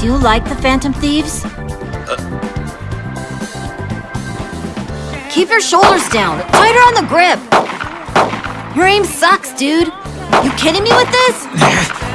Do you like the Phantom Thieves? Keep your shoulders down. Tighter on the grip. Your aim sucks, dude. You kidding me with this?